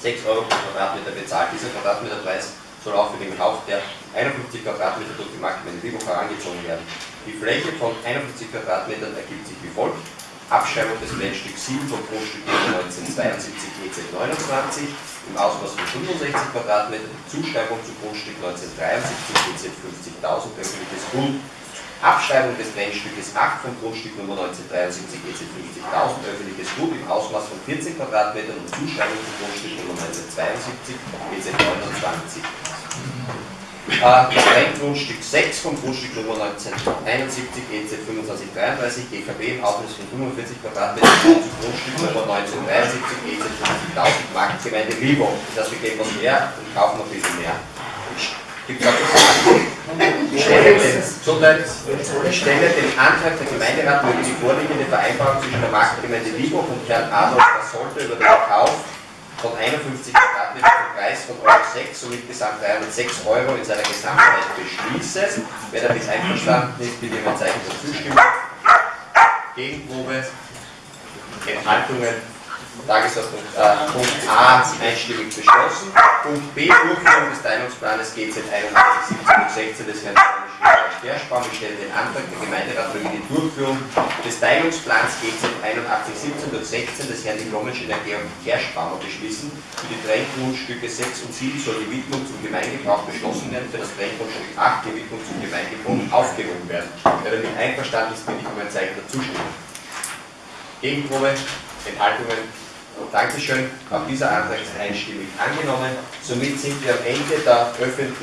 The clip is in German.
6 Euro pro Quadratmeter bezahlt. Dieser Quadratmeterpreis soll auch für den Kauf der 51 Quadratmeter durch die Marktgemeinde Vibo herangezogen werden. Die Fläche von 51 Quadratmetern ergibt sich wie folgt. Abschreibung des Brennstücks 7 vom Grundstück 1972 EZ 29 im Ausmaß von 65 Quadratmetern, Zuschreibung zum Grundstück 1973 EZ 50.000 öffentliches Grund Abschreibung des Brennstückes 8 vom Grundstück Nummer 1973 EC 50.000 öffentliches Gut im Ausmaß von 40 Quadratmetern und Zuschreibung vom Grundstück Nummer 1972 EC 29. Äh, das Renngrundstück 6 vom Grundstück Nummer 1971 EC 2533 GKB im Ausmaß von 45 Quadratmetern zum Grundstück Nummer 1973 EC 50.000 Marktgemeinde Libo. Das heißt, wir geben was mehr und kaufen noch ein bisschen mehr. Gibt es auch Fragen? 1. Soweit stelle den Antrag der Gemeinderat, über die vorliegende Vereinbarung zwischen der Marktgemeinde Liebhoff und Herrn Adolf Sollte über den Verkauf von 51 Quadratmetern zum Preis von Euro 6, somit gesamt 306 Euro in seiner Gesamtheit beschließen. Wer damit einverstanden ist, bitte mit Zeichen der Zustimmung. Gegenprobe, Enthaltungen, Tagesordnung äh, Punkt A einstimmig beschlossen. Punkt B Durchführung des Teilungsplanes GZ 81 16 des Herrn Sterschbaum. Ich stelle den Antrag der Gemeinderat für die Durchführung des Teilungsplans GZ 81 durch 16 des Herrn Diplomingenieur Georg Kerschbaumer beschließen. Für die Trenngrundstücke 6 und 7 soll die Widmung zum Gemeindebrauch beschlossen werden, für das Trenngrundstück 8 die Widmung zum Gemeindebrauch aufgehoben werden. Wer damit einverstanden ist, bitte ich um ein Zeichen der Zustimmung. Gegenprobe, Enthaltungen Dankeschön. Auch dieser Antrag ist einstimmig angenommen. Somit sind wir am Ende der öffentlichen